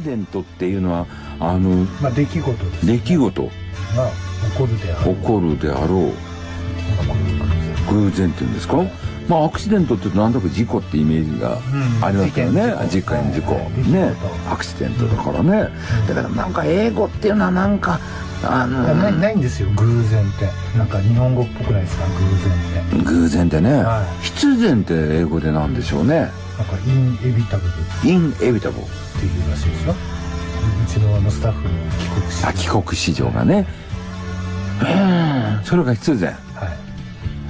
シデントっていうのは、あの、まあ出来事です、出来事。が起こるであろう。起こるであろう。偶然っていうんですか？まあアクシデントってなんとなく事故ってイメージがうん。ありますからね、事事件件事故。はいね。アクシデントだからね、だからなんか英語っていうのはなんかあのないないんですよ。偶然って。なんか日本語っぽくないですか？偶然って。偶然でね、は必然って英語でなんでしょうね。なんかインエビタブル。っインエビタブルていうらしいですよ。うちのあのスタッフの帰国しあ帰国子女がね。うん。それが必然。は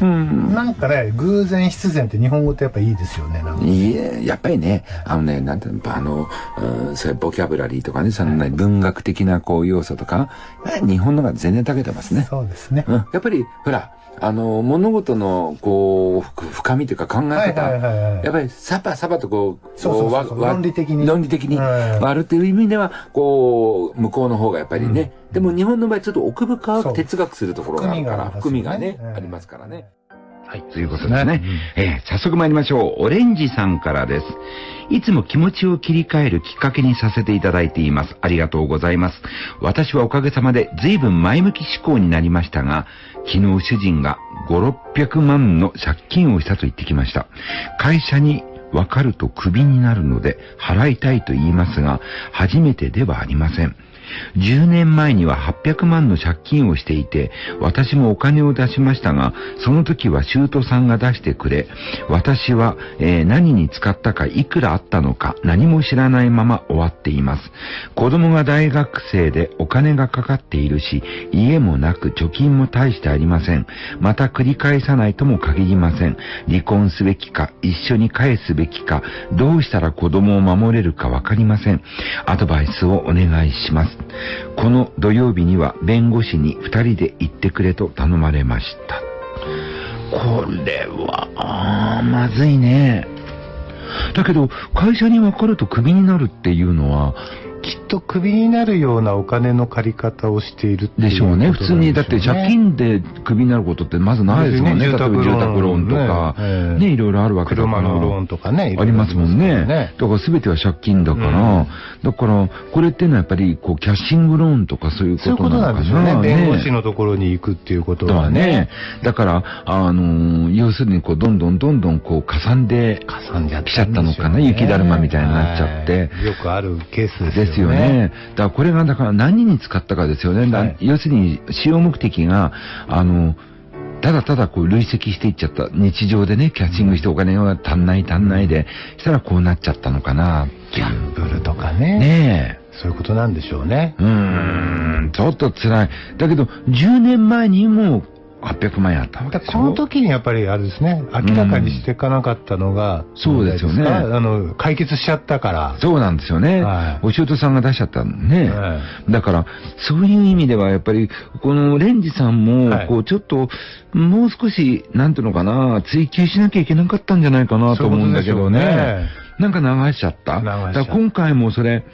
い。うん。なんかね偶然必然って日本語ってやっぱいいですよねいえ、やっぱりね、あのね、なんていうの、あの、うんそういうボキャブラリーとかね、そのね、文学的なこう要素とか、え日本のが全然長けてますね。そうですね。うん、やっぱり、ほら、あの、物事の、こう、ふ深みというか考え方、やっぱりサバサバとこう、そうそうそう論理的に。論理的にはい。割るっていう意味では、こう、向こうの方がやっぱりね、でも日本の場合ちょっと奥深く哲学するところがあるから、含含みみがね、ありますからね。はい、ということですね。えー早速参りましょう。オレンジさんからです。いつも気持ちを切り替えるきっかけにさせていただいています。ありがとうございます。私はおかげさまで随分前向き思考になりましたが、昨日主人が5、600万の借金をしたと言ってきました。会社に分かるとクビになるので払いたいと言いますが、初めてではありません。10年前には800万の借金をしていて、私もお金を出しましたが、その時はシュートさんが出してくれ、私は、えー何に使ったかいくらあったのか何も知らないまま終わっています。子供が大学生でお金がかかっているし、家もなく貯金も大してありません。また繰り返さないとも限りません。離婚すべきか、一緒に返すべきか、どうしたら子供を守れるかわかりません。アドバイスをお願いします。この土曜日には弁護士に2人で行ってくれと頼まれました。これは、あまずいね。だけど、会社に分かるとクビになるっていうのは、きっとクビになるようなお金の借り方をしているでしょうね。普通に、だって借金でクビになることってまずないですもんね。例えば住宅ローンとか、ねね、いろいろあるわけだから。車のローンとかね。ありますもんね。だから全ては借金だから、だから、これっていうのはやっぱり、こう、キャッシングローンとかそういうそういうことなのかな。なんでしょうね。弁護士のところに行くっていうこととはね。だから、あのー要するに、こう、どんどんどんどん、こう、かさんで、かさんじゃ来ちゃったのかな雪だるまみたいになっちゃってはいよくあるケースですよね。ですよね。だからこれが、だから何に使ったかですよね。だはい要するに、使用目的が、あの、ただただこう累積していっちゃった。日常でね、キャッチングしてお金が足んない足んないで、したらこうなっちゃったのかなギ。ャンブルとかね。ねえ。そういうことなんでしょうね。うーん、ちょっと辛い。だけど、10年前にも800万円あったわけでしょ？だからこの時にやっぱりあれですね、明らかにしていかなかったのが、そうですよねあの、解決しちゃったから。そうなんですよね。はいお仕事さんが出しちゃったのね。はだから、そういう意味では、やっぱり、このレンジさんもはい、こう、ちょっと、もう少し、なんていうのかな、追求しなきゃいけなかったんじゃないかなと思うんだけどね。そうねなんか流しちゃった。流しちゃった今回もそれ、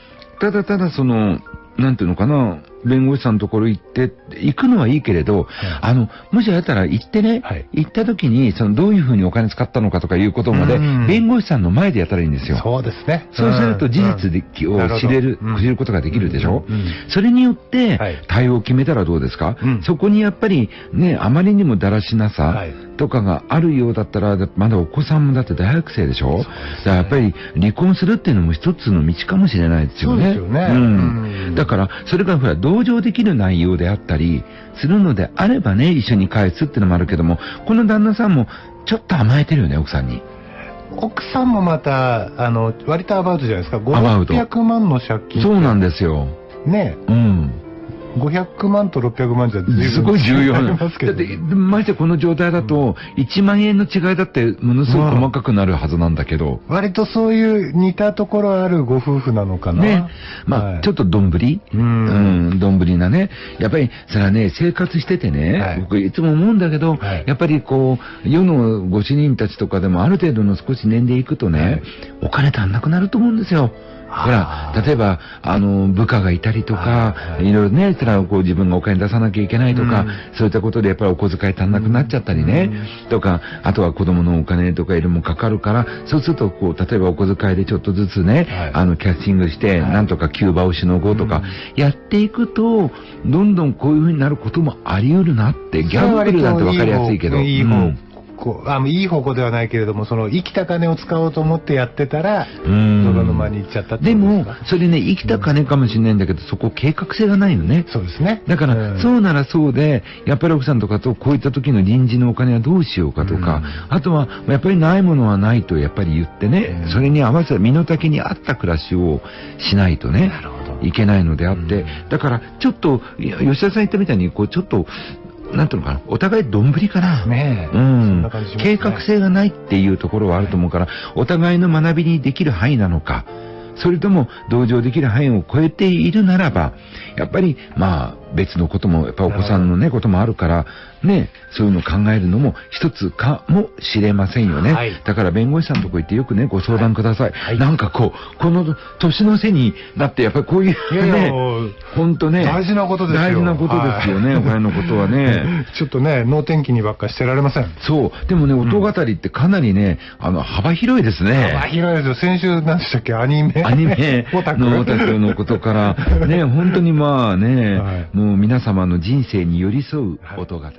ただただその、なんていうのかな、弁護士さんのところ行って、行くのはいいけれど、あの、もしやったら行ってね、はい。行った時に、その、どういうふうにお金使ったのかとかいうことまでうん、弁護士さんの前でやったらいいんですよ。そうですね。そうすると事実で、うんを知れる、知ることができるでしょ、それによってはい。対応を決めたらどうですか、うん。そこにやっぱりね、あまりにもだらしなさはい。とかがあるようだったら、だまだお子さんもだって大学生でしょ？ね。だからやっぱり離婚するっていうのも一つの道かもしれないですよね。そうですよね。うん。うん。だから、それがほら、同情できる内容であったり、するのであればね、一緒に返すっていうのもあるけども、この旦那さんもちょっと甘えてるよね、奥さんに。奥さんもまた、あの、割とアバウトじゃないですか。アバウト500万の借金。そうなんですよ。ね。うん。500万と600万じゃすごい重要違な。いますけどだって、ましてこの状態だと、1万円の違いだってものすごい細かくなるはずなんだけど。割とそういう似たところあるご夫婦なのかな。ね。まあ、はいちょっとどんぶりううんん、どんぶりなね。やっぱり、それはね、生活しててね、はい僕いつも思うんだけど、はいやっぱりこう、世のご主人たちとかでもある程度の少し年齢いくとね、はいお金足んなくなると思うんですよ。ほら、例えば、あの、部下がいたりとか、はいい。ろいろね、それはこう自分がお金出さなきゃいけないとか、うん。そういったことでやっぱりお小遣い足んなくなっちゃったりね、とか、あとは子供のお金とかいろいろもかかるから、そうするとこう、例えばお小遣いでちょっとずつね、はい。あの、キャッチングして、はい。なんとかキューバをしのごうとか、やっていくと、どんどんこういう風になることもあり得るなって、ギャンブルなんてわかりやすいけど。いい方うんこうあいい方向ではないけれども、その生きた金を使おうと思ってやってたら、うん。泥沼に行っちゃったってでもそれね、生きた金かもしれないんだけど、そこ計画性がないよね。そうですね。だから、うん。そうならそうで、やっぱり奥さんとかとこういった時の臨時のお金はどうしようかとか、あとは、やっぱりないものはないとやっぱり言ってね、うん。それに合わせた身の丈に合った暮らしをしないとねなるほど、いけないのであって、だから、ちょっと、吉田さん言ったみたいに、こう、ちょっと、なんていうのかな、お互いどんぶりかな。ねえ。うそんね計画性がないっていうところはあると思うから、お互いの学びにできる範囲なのか、それとも同情できる範囲を超えているならば、やっぱり、まあ、別のことも、やっぱお子さんのね、こともあるから、ね、そういうのを考えるのも一つかもしれませんよね。はいだから弁護士さんのとこ行ってよくね、ご相談ください。はいなんかこう、この年の瀬になって、やっぱりこういういやいや本当ね、大事なことですよ大事なことですよね、はいお金のことはね。ちょっとね、能天気にばっかしてられません。そう。でもね、音語りってかなりね、あの、幅広いですね。幅広いですよ。先週何でしたっけ？アニメアニメ オタクのオタクのことから、ね、本当にまあね、はいもう皆様の人生に寄り添う音語り。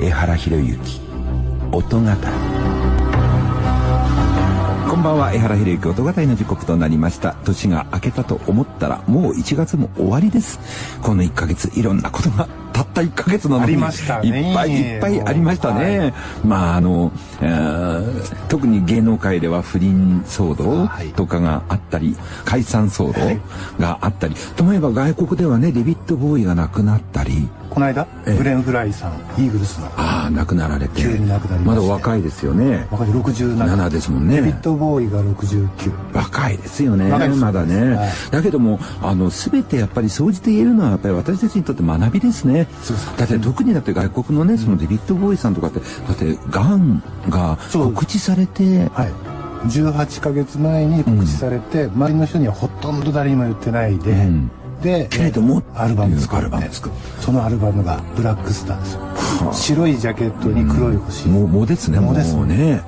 江原博之、音語り。こんばんは、江原博之音語りの時刻となりました。年が明けたと思ったら、もう1月も終わりです。この1ヶ月、いろんなことが、たった1ヶ月なのに。いっぱいいっぱいありましたね。まあ、あの、えー特に芸能界では不倫騒動はいとかがあったり、解散騒動があったり、ともえば外国ではね、デビッド・ボーイが亡くなったり、この間、ええグレン・フライさん、イーグルスの。ああ、亡くなられて。急に亡くなりままだ若いですよね。若い67。7ですもんね。デビッド・ボーイが69。若いですよね。まだね。はいだけども、あの、すべてやっぱり総じて言えるのは、やっぱり私たちにとって学びですね。そうですだって特にだって外国のね、そのデビッド・ボーイさんとかって、だって、がそう。告知されて、はい。18ヶ月前に告知されて、周りの人にはほとんど誰にも言ってないで、うん。で、けれどもアルバム作るそのアルバムがブラックスターですよ。白いジャケットに黒い星。もう、もうですね、ももうですうね。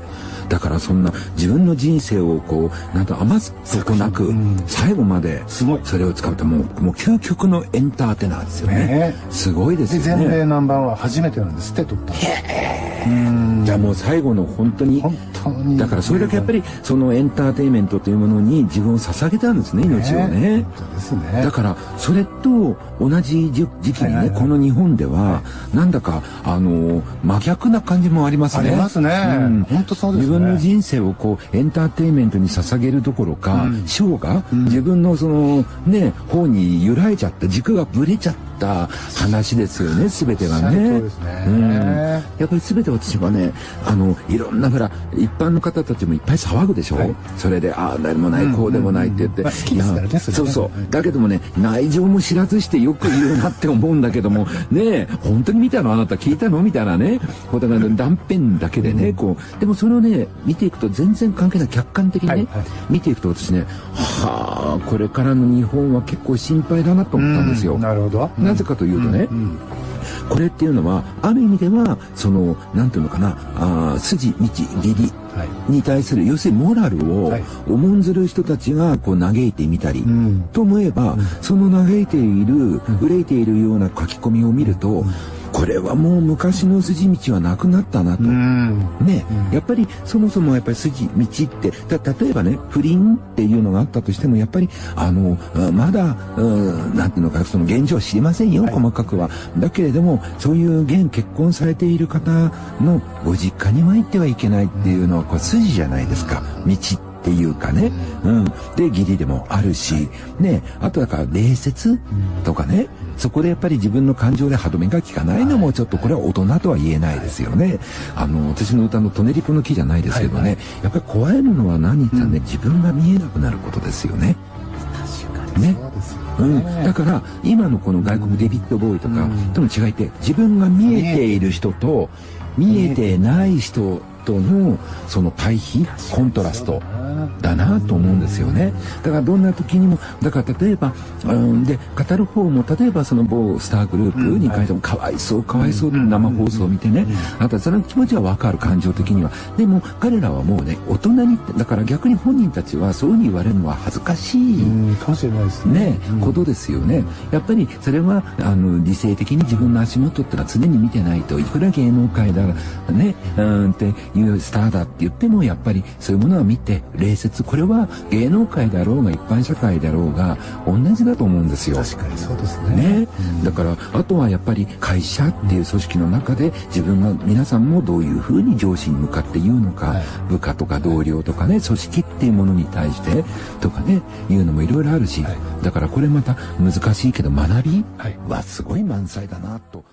だからそんな自分の人生をこう、なんと余すとこなくうん、最後まで、それを使うともう、もう究極のエンターテイナーですよねね。すごいですで、よね。全米ナンバーワン初めてなんですって、撮ったの。うん。じゃあもう最後の本当に本当に。だからそれだけやっぱりそのエンターテインメントというものに自分を捧げたんですね命をね。ね。だからそれと同じ時時期にねこの日本ではなんだかあの真逆な感じもありますね。ありますね。うん。本当そうですね。自分の人生をこうエンターテインメントに捧げるどころかうん。ショーが自分のそのね方に揺らいちゃった軸がぶれちゃった話ですよね全てがおっしゃる通ねりですね。うん。やっぱり全て私はねあのいろんなほら一般の方たちもいっぱい騒ぐでしょ、はい。それでああ誰もないこうでもないって言って、うん。うんうんねそうそう。だけどもね内情も知らずしてよく言うなって思うんだけども ねえ本当に見たの？あなた聞いたの？みたいなね。ことが断片だけでねこう。でもそれをね見ていくと全然関係ない客観的にね、はいはい。見ていくと私ねはあこれからの日本は結構心配だなと思ったんですよ。うん。なるほど。なぜかというとね、うんこれっていうのはある意味ではそのなんていうのかなあー筋道義理はい。に対する要するにモラルをはい。重んずる人たちがこう嘆いてみたり、うん。と思えば、その嘆いている憂いているような書き込みを見ると、これはもう昔の筋道はなくなったなと。うん。ね、やっぱりそもそもやっぱり筋道ってた例えばね不倫っていうのがあったとしてもやっぱりあのあまだうんなんていうのかその現状は知りませんよ、細かくは。だけれどもそういう現結婚されている方のご実家には行ってはいけないっていうのはこう筋じゃないですか。道っていうかね、うん、で義理でもあるし、ね、あとだから礼節とかね、そこでやっぱり自分の感情で歯止めが効かないのもちょっとこれは大人とは言えないですよね。あの、私の歌のトネリポの木じゃないですけどね、やっぱり怖いのは何って言ったらね、自分が見えなくなることですよね。ね。そうですようん、ね。だから今のこの外国デビッド・ボーイとかとの違いって自分が見えている人と見えて。ない人とのその対比コントラストだなと思うんですよね。だからどんな時にもだから例えば、うん、で語る方も例えばその某スターグループに関してもかわいそうかわいそう生放送を見てねあとはその気持ちは分かる感情的には。でも彼らはもうね大人にだから逆に本人たちはそういうふうに言われるのは恥ずかしい。かもしれないですね。ね、ことですよね。やっぱりそれはあの理性的に自分の足元ってのは常に見てないといくら芸能界だねうんっていうスターだって言ってもやっぱりそういうものは見て礼節これは芸能界だろうが一般社会だろうが同じだと思うんですよ。確かにそうですね。ね、だからあとはやっぱり会社っていう組織の中で自分が皆さんもどういうふうに上司に向かって言うのか、はい、部下とか同僚とかね組織っていうものに対してとかね言うのもいろいろあるし、はい、だからこれまた難しいけど学びはすごい満載だなと。